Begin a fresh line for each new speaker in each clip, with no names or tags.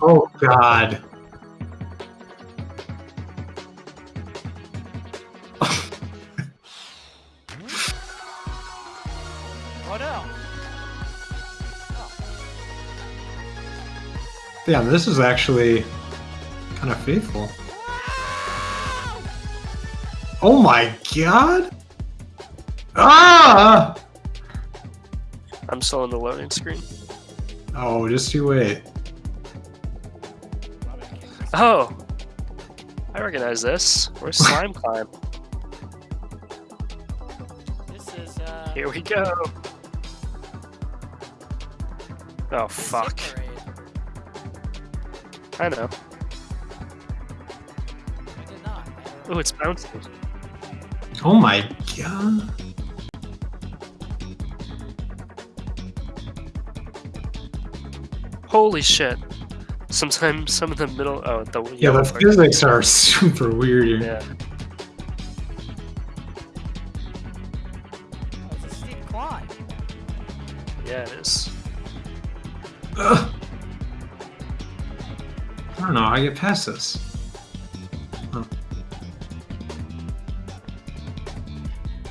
Oh god.
Oh no!
Yeah, this is actually kind of faithful. Oh my god! Ah!
I'm still on the loading screen.
Oh, just you wait.
Oh! I recognize this. Where's Slime Climb?
This is uh.
Here we go. Oh, fuck. I know.
I did not.
Oh, it's bouncing.
Oh my god.
Holy shit. Sometimes some of the middle. Oh, the
Yeah, the
part.
physics are super weird.
Yeah.
Oh, it's a steep climb.
Yeah, it is.
Ugh. I don't know how I get past this. Huh.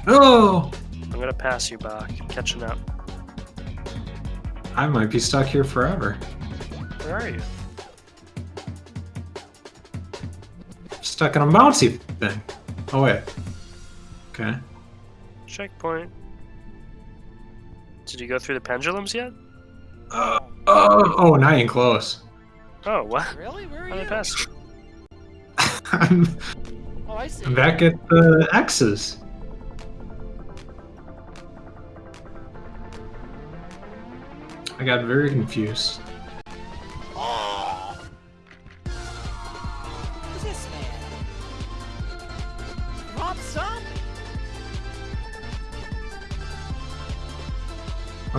Oh!
I'm gonna pass you back. I'm catching up.
I might be stuck here forever.
Where are you?
Stuck in a bouncy thing. Oh wait. Okay.
Checkpoint. Did you go through the pendulums yet?
Uh, oh, oh, not even close.
Oh, what?
Really? Where are
How did I
you?
pass you?
I'm
Oh, I see.
I'm back at the X's. I got very confused.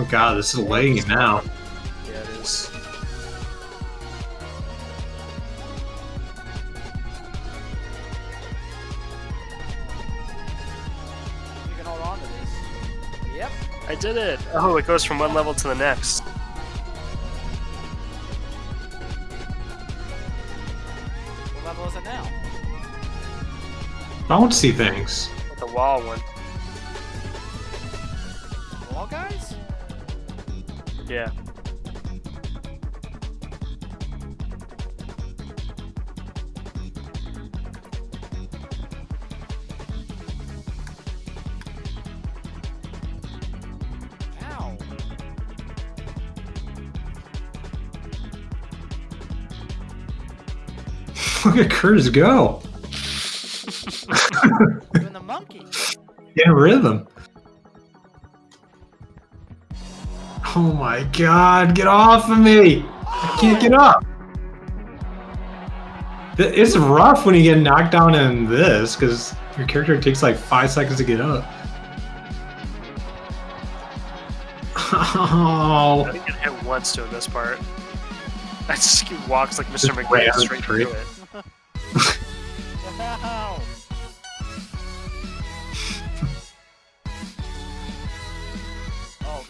God, this is lagging now.
Yeah, it is.
You can hold on to this. Yep.
I did it! Oh, it goes from one level to the next.
What level is it now?
Bouncy things.
The wall one.
Wall guys?
Yeah.
Ow.
Look at Curtis go.
Doing the monkey.
In rhythm. Oh my god, get off of me! I can't get up! It's rough when you get knocked down in this, because your character takes like five seconds to get up. Oh.
I didn't get hit once doing this part. I just he walks like Mr.
Just
straight
straight.
through it.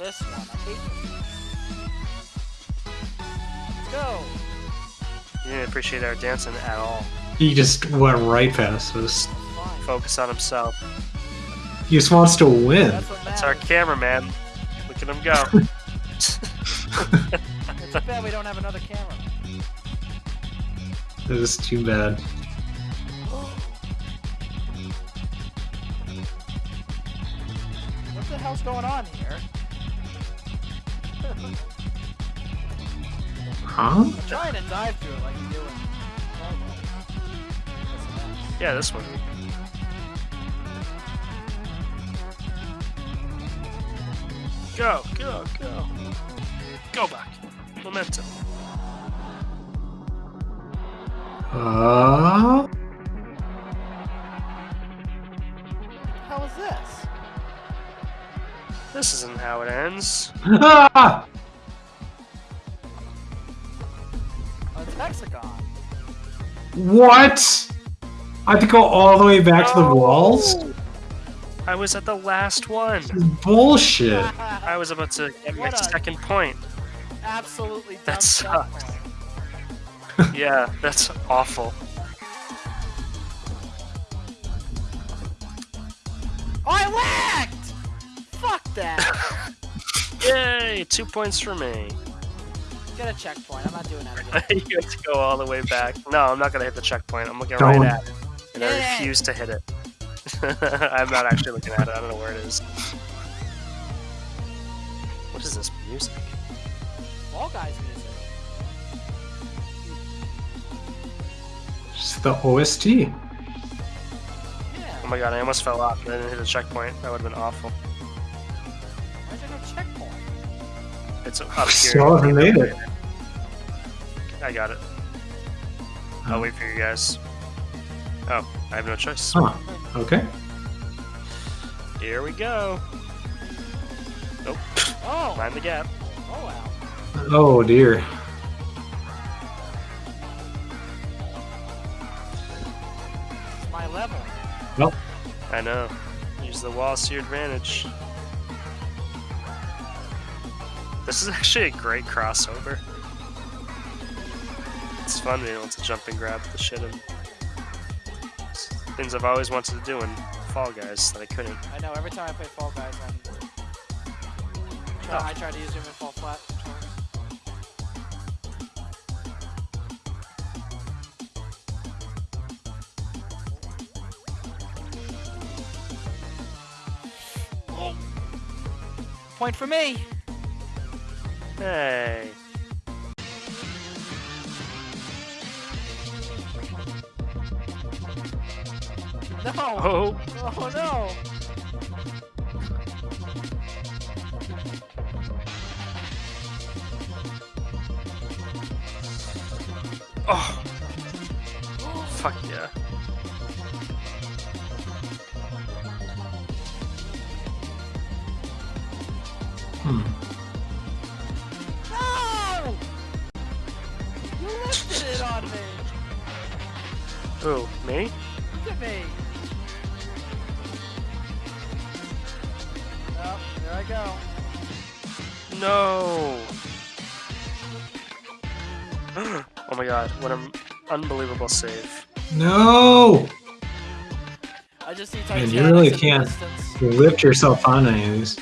this one. I hate this. Let's go.
He didn't appreciate our dancing at all.
he just went right past us.
Focus on himself.
He just wants to win.
That's
That's our
matters.
cameraman. Look at him go.
It's too bad we don't have another camera.
This is too bad.
What the hell's going on here?
Huh?
I'm trying to dive through it like you do in
yeah, this one. Go, go, go. Go back. Momentum.
Uh,
What the this?
This isn't how it ends.
ah!
It's Hexagon.
What? I have to go all the way back to the walls?
I was at the last one.
This is bullshit.
I was about to get my
a-
second point.
Absolutely
That
shot
sucks. Yeah, that's awful.
Oh, I lagged! Fuck that!
Yay! Two points for me.
Get a checkpoint. I'm not doing that again.
you have to go all the way back. No, I'm not gonna hit the checkpoint. I'm looking
Don't.
right at it, and I
Yeah.
refuse to hit it. I'm not actually looking at it. I don't know where it is. What is this music?
Fall Guys music.
Just the OST.
Yeah.
Oh my god, I almost fell off. and I didn't hit the checkpoint. That would have been awful. It's up here.
Still haven't made it.
I got it. I'll wait for you guys. Oh, I have no choice.
Huh. Okay.
Here we go. Nope.
Oh!
Mind the gap.
Oh wow.
Oh dear.
It's my level.
I know. Use the wall to your advantage. This is actually a great crossover. It's fun being able to jump and grab the shit and things I've always wanted to do in Fall Guys that I couldn't.
I know, every time I play Fall Guys, I'm...
Oh.
I try to use Human Fall Flat. Point for me!
Hey.
No!
Oh,
Oh no!
oh. Fuck yeah.
I go.
No. oh my god, what an unbelievable save.
No!
I just see
Man, you really can't.
distance.
Lift yourself on any of these.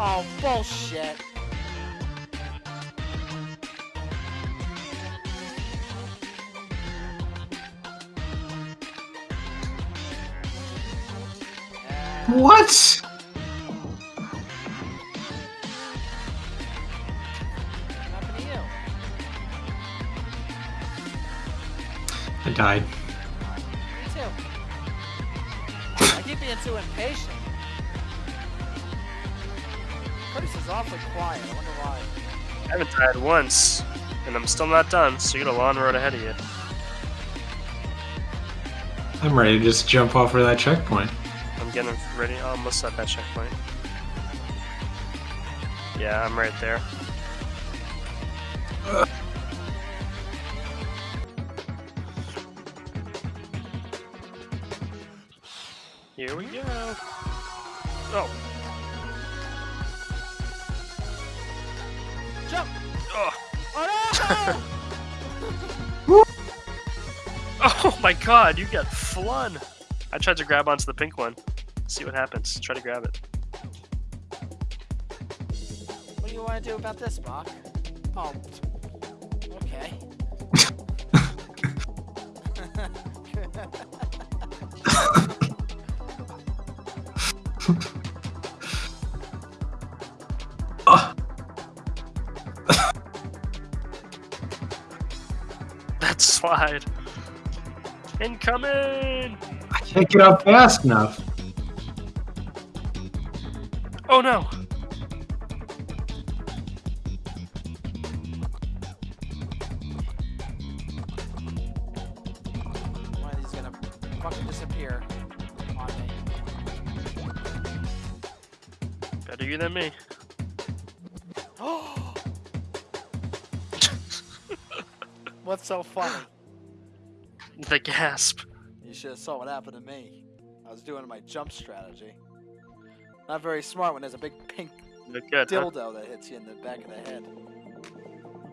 Oh, bullshit.
What?
What happened to you?
I died.
Me too. I keep being too impatient. Curtis awfully quiet. I wonder why.
I haven't died once, and I'm still not done, so you got a long road ahead of you.
I'm ready to just jump off of that checkpoint.
I'm getting ready, almost at that checkpoint. Yeah, I'm right there. Here we go. Oh,
Jump!
oh,
Oh
oh my god, you got flun! I tried to grab onto the pink one. See what happens. Try to grab it.
what do you want to do about this, Bach? Oh. Okay.
That slide. Incoming!
I can't get up fast enough.
Oh no!
One of these is gonna fucking disappear on me.
Better you than me.
What's so funny?
The gasp.
You should have saw what happened to me. I was doing my jump strategy. Not very smart when there's a big pink
good, huh?
dildo that hits you in the back of the head.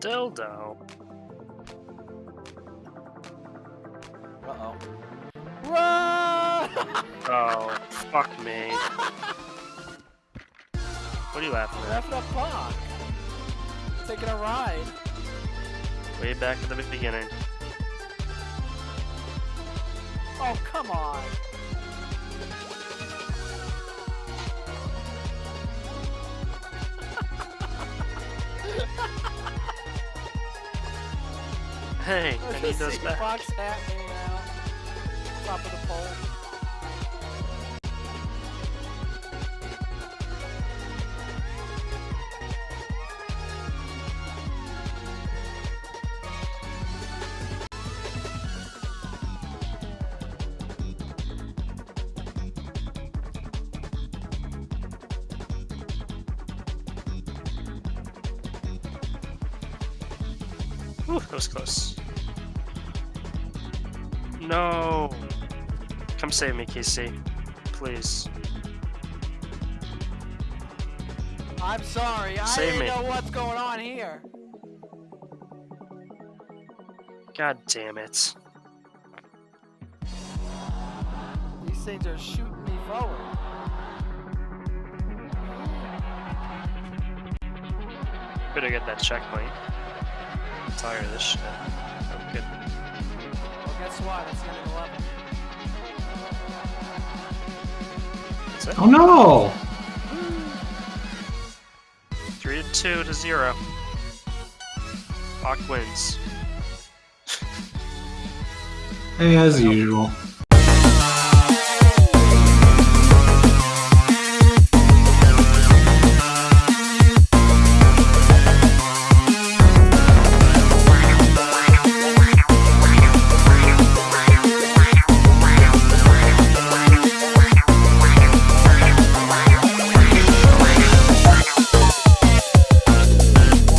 Dildo.
Uh oh. Run!
Oh, fuck me. What are you laughing at?
Laughing at Bach. Taking a ride.
Way back at the beginning.
Oh, come on.
Hey, I need those back.
Hat out. Top of the pole.
Whew, that was close. No! Come save me, KC. Please.
I'm sorry. I
Save
didn't
me.
know what's going on here.
God damn it.
These things are shooting me forward.
Better get that checkpoint. I'm tired of this shit. Oh, good.
Well, guess what? It's the end of the.
That's it.
Oh no!
Three to two to zero. Bach wins.
As usual.